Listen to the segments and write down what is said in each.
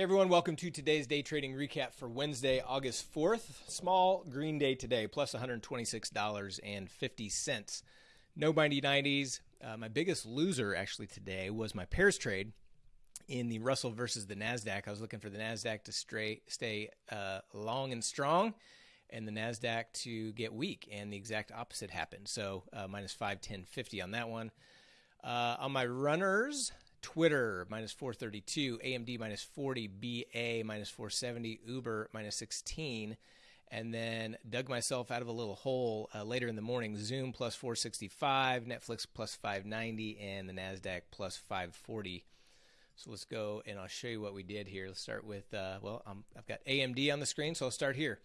Hey everyone, welcome to today's day trading recap for Wednesday, August 4th. Small green day today, plus $126.50. No 90s. Uh, my biggest loser actually today was my pairs trade in the Russell versus the NASDAQ. I was looking for the NASDAQ to stray, stay uh, long and strong and the NASDAQ to get weak, and the exact opposite happened. So uh, minus 5, 10, 50 on that one. Uh, on my runners, Twitter minus 432, AMD minus 40, BA minus 470, Uber minus 16, and then dug myself out of a little hole uh, later in the morning. Zoom plus 465, Netflix plus 590, and the Nasdaq plus 540. So let's go and I'll show you what we did here. Let's start with uh, well, i have got AMD on the screen, so I'll start here.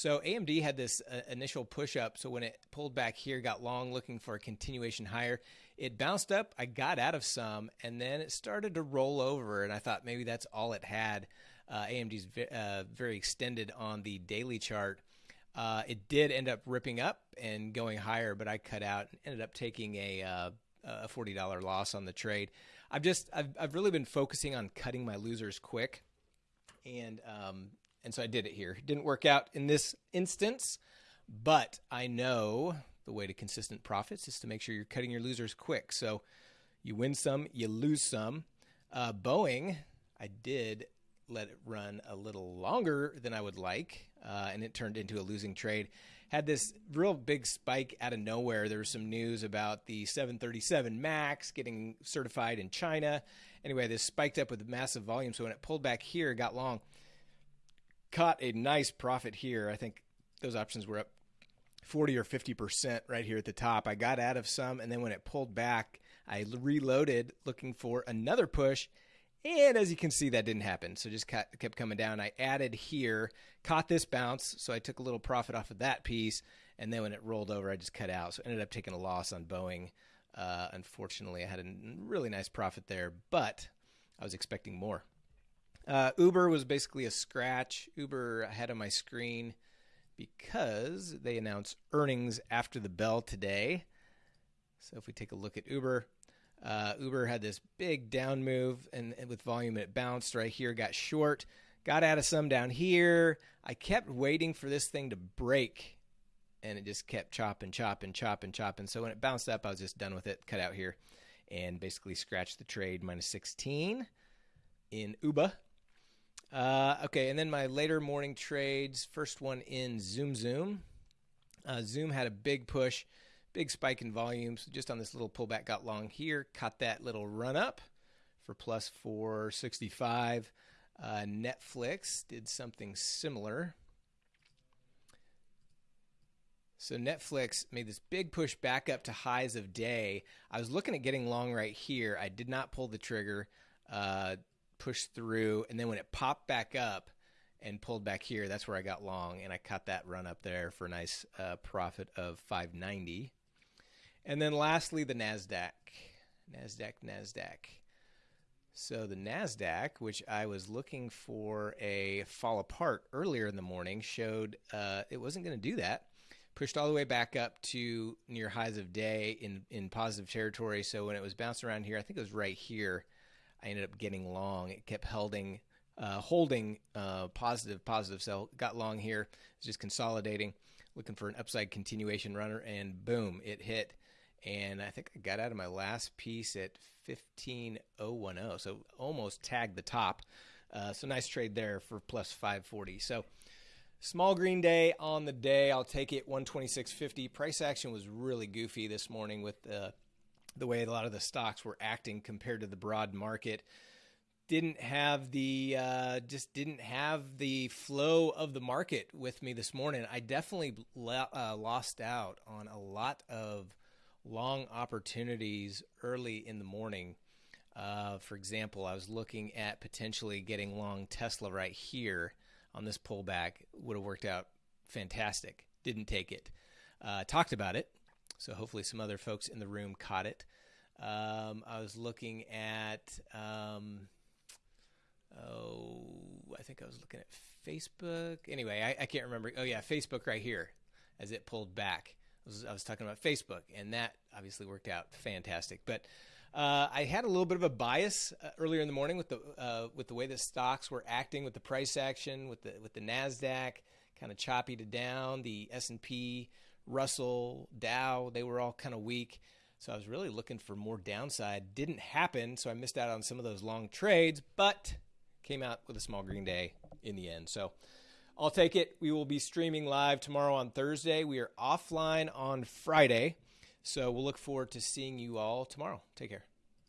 So AMD had this uh, initial push up. So when it pulled back here, got long, looking for a continuation higher. It bounced up. I got out of some, and then it started to roll over. And I thought maybe that's all it had. Uh, AMD's uh, very extended on the daily chart. Uh, it did end up ripping up and going higher, but I cut out and ended up taking a uh, a forty dollar loss on the trade. I've just I've I've really been focusing on cutting my losers quick, and um, and so I did it here. It didn't work out in this instance, but I know the way to consistent profits is to make sure you're cutting your losers quick. So you win some, you lose some. Uh, Boeing, I did let it run a little longer than I would like, uh, and it turned into a losing trade. Had this real big spike out of nowhere. There was some news about the 737 MAX getting certified in China. Anyway, this spiked up with massive volume. So when it pulled back here, it got long. Caught a nice profit here. I think those options were up 40 or 50% right here at the top. I got out of some, and then when it pulled back, I reloaded looking for another push. And as you can see, that didn't happen. So just kept coming down. I added here, caught this bounce. So I took a little profit off of that piece. And then when it rolled over, I just cut out. So ended up taking a loss on Boeing. Uh, unfortunately, I had a really nice profit there, but I was expecting more. Uh, Uber was basically a scratch. Uber ahead of my screen because they announced earnings after the bell today. So if we take a look at Uber, uh, Uber had this big down move and, and, with volume it bounced right here, got short, got out of some down here. I kept waiting for this thing to break and it just kept chopping, chopping, chopping, chopping. So when it bounced up, I was just done with it, cut out here, and basically scratched the trade minus 16 in Uber. Uh, okay, and then my later morning trades. First one in Zoom Zoom. Uh, Zoom had a big push, big spike in volumes. Just on this little pullback, got long here. Caught that little run up for plus 465. Uh, Netflix did something similar. So Netflix made this big push back up to highs of day. I was looking at getting long right here. I did not pull the trigger. Uh, pushed through, and then when it popped back up and pulled back here, that's where I got long, and I cut that run up there for a nice uh, profit of 590. And then lastly, the Nasdaq, Nasdaq, Nasdaq. So the Nasdaq, which I was looking for a fall apart earlier in the morning, showed uh, it wasn't going to do that. Pushed all the way back up to near highs of day in in positive territory. So when it was bouncing around here, I think it was right here I ended up getting long. It kept holding, uh, holding uh, positive, positive. So got long here. It's just consolidating, looking for an upside continuation runner, and boom, it hit. And I think I got out of my last piece at 15010, so almost tagged the top. Uh, so nice trade there for plus 540. So small green day on the day. I'll take it 126.50. Price action was really goofy this morning with the the way a lot of the stocks were acting compared to the broad market didn't have the uh, just didn't have the flow of the market with me this morning. I definitely uh, lost out on a lot of long opportunities early in the morning. Uh, for example, I was looking at potentially getting long Tesla right here on this pullback. Would have worked out fantastic. Didn't take it. Uh, talked about it so hopefully some other folks in the room caught it. Um, I was looking at, um, oh, I think I was looking at Facebook. Anyway, I, I, can't remember. Oh, yeah, Facebook right here as it pulled back. I was, I was, talking about Facebook, and that obviously worked out fantastic. But Uh, I had a little bit of a bias uh, earlier in the morning with the uh, with the way the stocks were acting with the price action with the with the Nasdaq kind of choppy to down, the S and P, Russell, Dow they were all kind of weak. So I was really looking for more downside. Didn't happen, so I missed out on some of those long trades, but came out with a small green day in the end. So I'll take it. We will be streaming live tomorrow on Thursday. We are offline on Friday. So we'll look forward to seeing you all tomorrow. Take care.